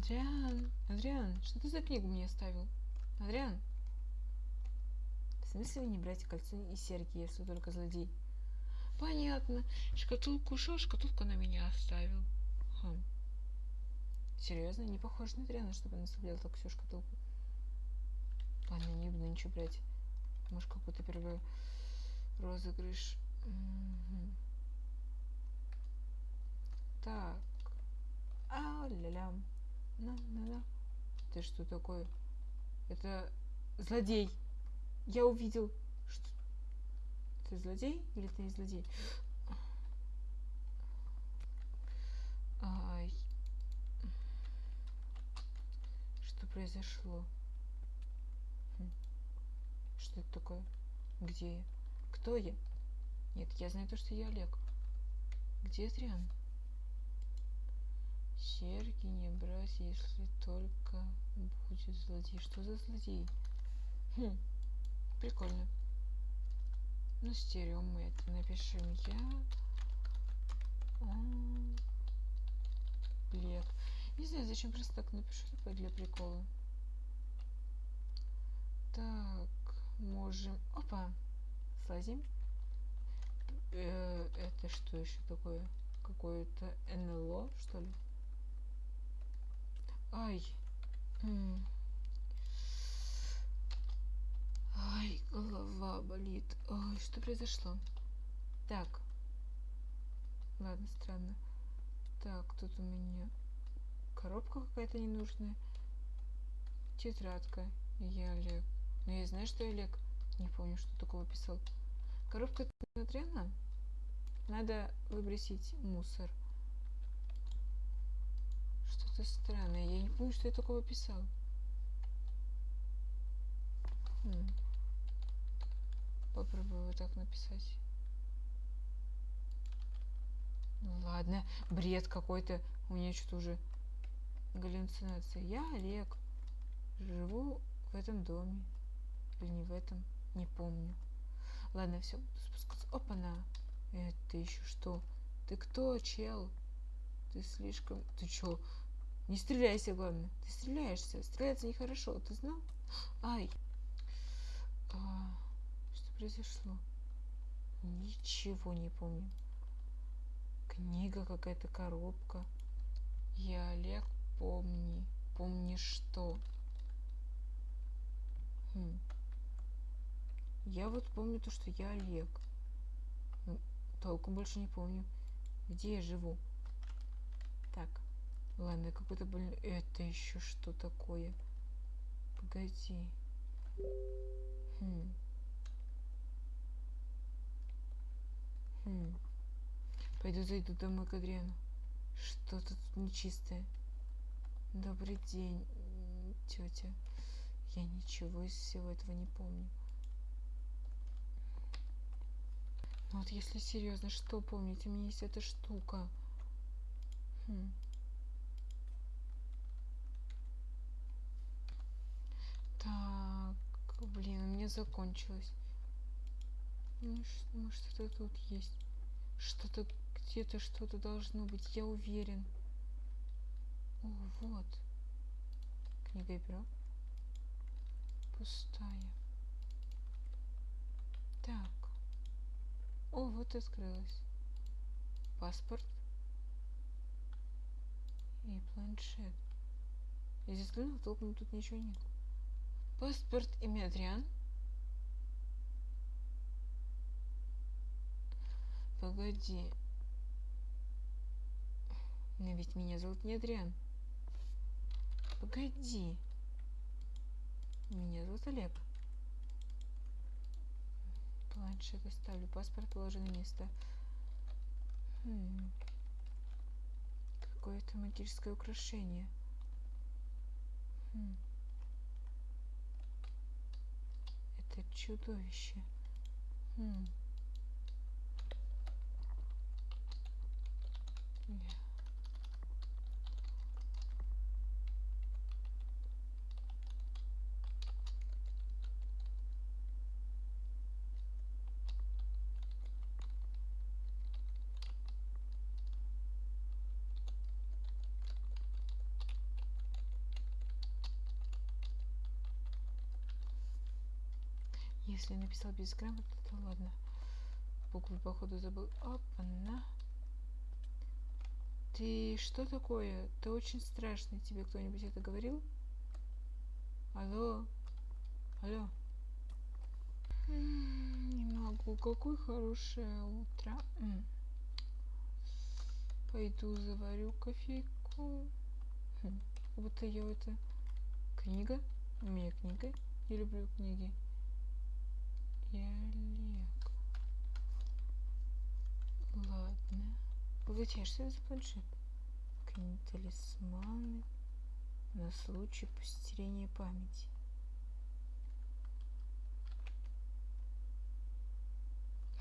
Адриан, Адриан, что ты за книгу мне оставил? Адриан? В смысле не брать кольцо и серьги, если только злодей? Понятно. Шкатулку ушел, шкатулку на меня оставил. Хм. Серьезно? Не похож на Адриана, чтобы он оставлял так всю шкатулку. Ладно, не буду ничего брать. Может, какой-то первый розыгрыш. Угу. Так. А-ля-ля. На-на-на. Ты что такое? Это злодей. Я увидел. Что? Ты злодей или ты не злодей? Ай. Что произошло? Хм. Что это такое? Где я? Кто я? Нет, я знаю то, что я Олег. Где Адриан? Серьги не брать, если только будет злодей. Что за злодей? Хм, прикольно. Ну, стерео мы это напишем я. Блек. Не знаю, зачем просто так напишу типа для прикола. Так, можем... Опа! Слазим. Э, это что еще такое? Какое-то НЛО, что ли? Ай. Ай, голова болит. Ой, что произошло? Так. Ладно, странно. Так, тут у меня коробка какая-то ненужная. Тетрадка. Я Олег. Но я знаю, что я Олег. Не помню, что такого писал. Коробка смотрела? Надо выбросить мусор. Что-то странное. Я не помню, что я такого писал. Хм. Попробую вот так написать. Ну ладно, бред какой-то. У меня что-то уже галлюцинация. Я Олег. Живу в этом доме. Или не в этом. Не помню. Ладно, все, спускаться. Опа-на. Это еще что? Ты кто, чел? Ты слишком... Ты чё? Не стреляйся, главное. Ты стреляешься. Стреляться нехорошо. Ты знал? Ай. А, что произошло? Ничего не помню. Книга какая-то, коробка. Я Олег, помни. Помни что? Хм. Я вот помню то, что я Олег. Ну, толком больше не помню, где я живу. Ладно, какой-то больной... Это еще что такое? Погоди. Хм. Хм. Пойду зайду домой к Адриану. Что тут нечистое? Добрый день, тетя. Я ничего из всего этого не помню. Ну вот если серьезно, что помнить? У меня есть эта штука. Хм. Так, блин, у меня закончилось. Ну, что-то тут есть. Что-то где-то что-то должно быть, я уверен. О, вот. Книга и перо. Пустая. Так. О, вот открылась. Паспорт. И планшет. Я здесь взглянул, толком тут ничего нет. Паспорт имя Адриан. Погоди. Но ведь меня зовут не Адриан. Погоди. Меня зовут Олег. Планшет оставлю. Паспорт положи на место. Хм. Какое-то магическое украшение. Хм. Это чудовище. Хм. Если написал безграмотно, то ладно. Буквы, походу, забыл. Опа-на. Ты что такое? Ты очень страшный. Тебе кто-нибудь это говорил? Алло? Алло? Не могу. Какое хорошее утро. Пойду заварю кофейку. Хм, будто я это... Книга? У меня книга. Я люблю книги. Олег. Ладно. А что это за планшет? Книги талисманы на случай постерения памяти.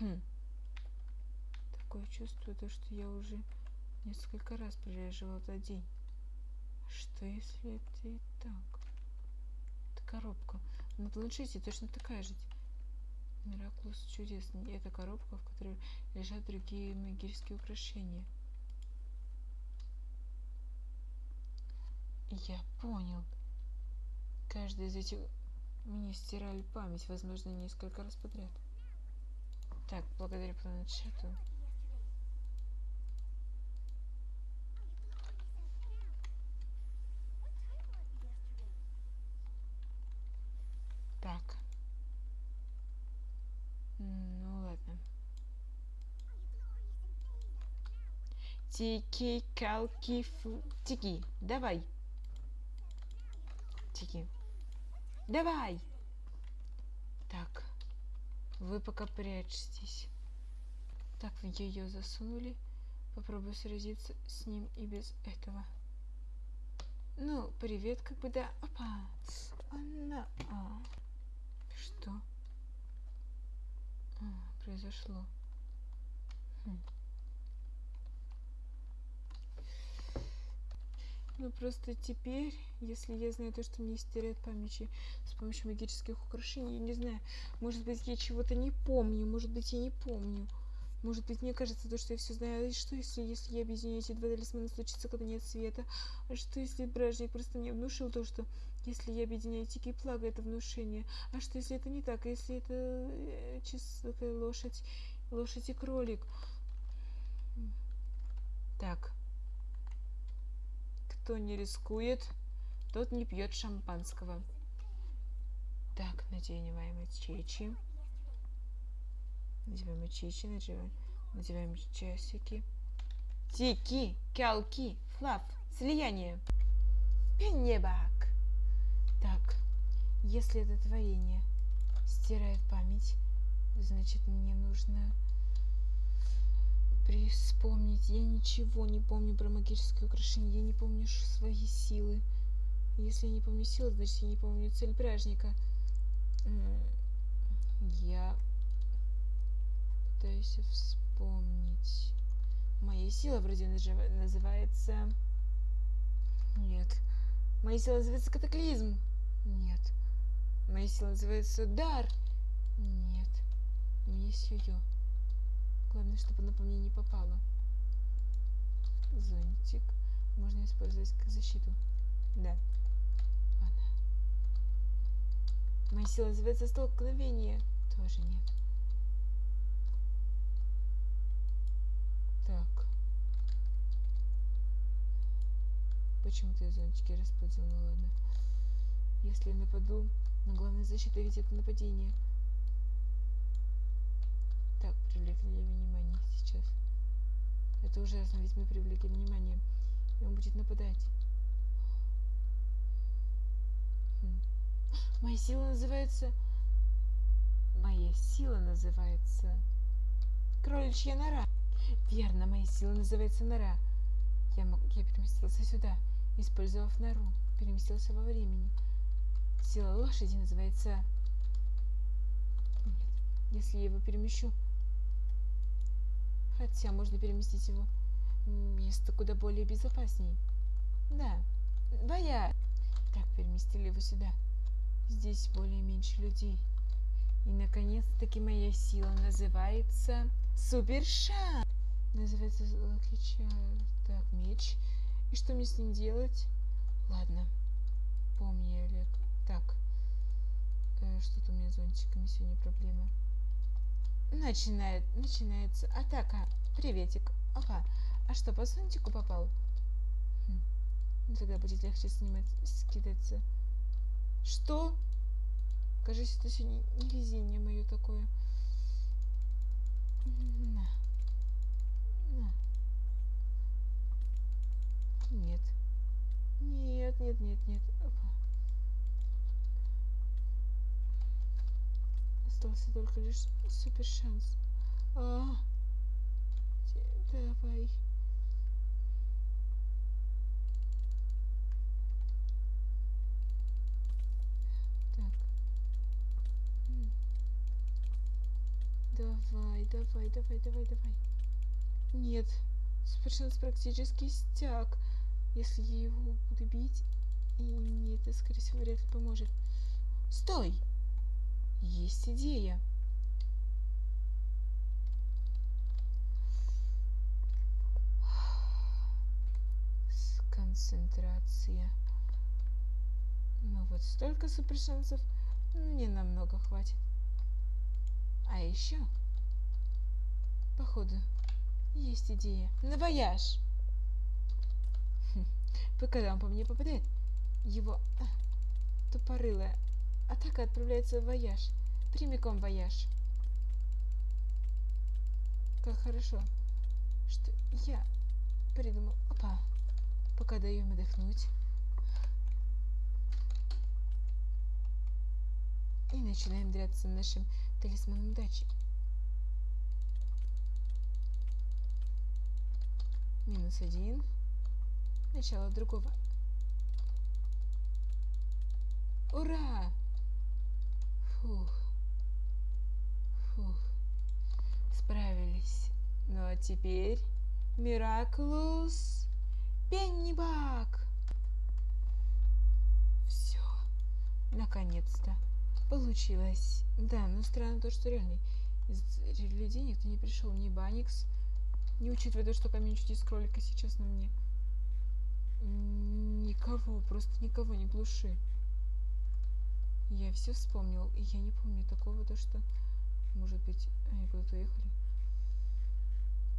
Хм. Такое чувство, то, что я уже несколько раз переживал этот день. Что если это и так? Это коробка. На планшете точно такая же. Мираклус чудесный. Это коробка, в которой лежат другие магические украшения. Я понял. Каждый из этих мне стирали память, возможно, несколько раз подряд. Так, благодаря планшету. Так. Ну ладно. Тики, калки, фу... Тики, давай. Тики. Давай. Так. Вы пока прячьтесь. Так, ее засунули. Попробую сразиться с ним и без этого. Ну, привет, как бы да. Опа. Она. А. Что? А, произошло. Хм. Ну просто теперь, если я знаю то, что мне стирает памяти с помощью магических украшений, я не знаю, может быть я чего-то не помню, может быть я не помню. Может быть, мне кажется, то, что я все знаю. А что, если, если я объединю эти два талисмана, случится, когда нет света? А что, если бражник просто мне внушил то, что если я объединяю тики и плага, это внушение? А что, если это не так? А если это э, чис, лошадь, лошадь и кролик? Так. Кто не рискует, тот не пьет шампанского. Так, надеваем чечи. Надеваем чечи, надеваем, надеваем часики. Тики, калки, флап, слияние. Пеннебак. Так, если это творение стирает память, значит мне нужно Вспомнить. Я ничего не помню про магические украшения. Я не помню свои силы. Если я не помню силы, значит я не помню цель пряжника. Я пытаюсь вспомнить. Моя сила вроде называется... Нет. Моя сила называется катаклизм. Нет. Моя сила называется дар. Нет. У меня есть ее. Главное, чтобы она по мне не попала. Зонтик. Можно использовать как защиту. Да. Ладно. Моя сила называется столкновение. Тоже нет. Так. Почему-то я зонтики расплодил, ну ладно. Если я нападу, но главная защита ведь это нападение. Привлекли внимание сейчас. Это ужасно, ведь мы привлекли внимание. И он будет нападать. Хм. Моя сила называется... Моя сила называется... Кроличья нора. Верно, моя сила называется нора. Я, мог... я переместился сюда, использовав нору. Переместился во времени. Сила лошади называется... Нет, если я его перемещу, Хотя можно переместить его в место куда более безопасней. Да, боя. Так, переместили его сюда. Здесь более меньше людей. И, наконец-таки, моя сила называется Суперша. Называется отличает. Так, меч. И что мне с ним делать? Ладно. Помни, Олег. Так. Э, Что-то у меня с зонтиками сегодня проблема. Начинает, начинается атака. Приветик. Опа. А что, по зонтику попал? Хм. Ну, тогда будет легче снимать, скидаться. Что? Кажется, это сегодня не везение мое такое. На. На. Нет. Нет, нет, нет, нет. Опа. Остался только лишь супер шанс. А, давай. Так. Давай, давай, давай, давай, давай. Нет, супер шанс практически стяг. Если я его буду бить, и мне это, скорее всего, вряд ли поможет. Стой! Есть идея. Концентрация. Ну вот столько супер шансов не намного хватит. А еще, походу, есть идея. На вояж! Хм, Вы когда он по мне попадает, его а, тупорылая атака отправляется в вояж. Прямиком вояж. Как хорошо, что я придумал. Опа. Пока даю им отдохнуть. И начинаем драться нашим талисманом удачи. Минус один. Начало другого. Ура! Фух. Фух. Справились. Ну а теперь Мираклус Пеннибак. Все. Наконец-то. Получилось. Да, но странно то, что реально из людей никто не пришел. Ни Баникс, не учитывая то, что камень чудес кролика сейчас на мне. Никого, просто никого не глуши. Я все вспомнил, и я не помню такого, то что, может быть, они куда-то уехали.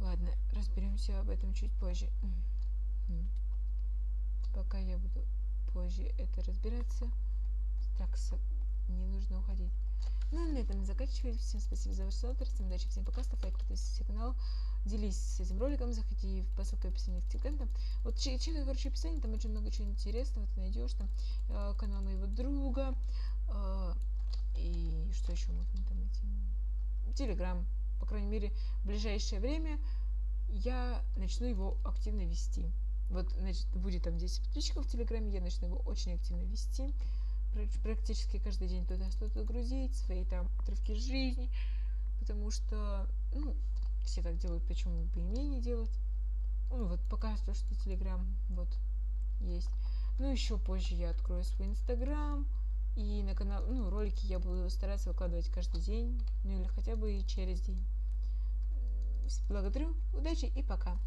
Ладно, разберемся об этом чуть позже. Пока я буду позже это разбираться. Так, не нужно уходить. Ну, а на этом заканчиваю. Всем спасибо за ваш просмотр. Всем удачи, всем пока. Ставь лайк, подписывайся на канал. Делись с этим роликом, заходи в по ссылке в описании в Телеграм. Вот че- чекай, короче, описание, там очень много чего интересного ты найдешь. Там э, канал моего друга. Э, и что еще можно там найти? Телеграм. По крайней мере, в ближайшее время я начну его активно вести. Вот, значит, будет там 10 подписчиков в Телеграме, я начну его очень активно вести. Пр- Практически каждый день туда что-то грузить, свои там отрывки жизни. Потому что, ну, все так делают, почему бы и мне не делать. Ну, вот пока что, что Телеграм вот есть. Ну, еще позже я открою свой Инстаграм. И на канал, ну, ролики я буду стараться выкладывать каждый день, ну или хотя бы и через день. Благодарю, удачи и пока.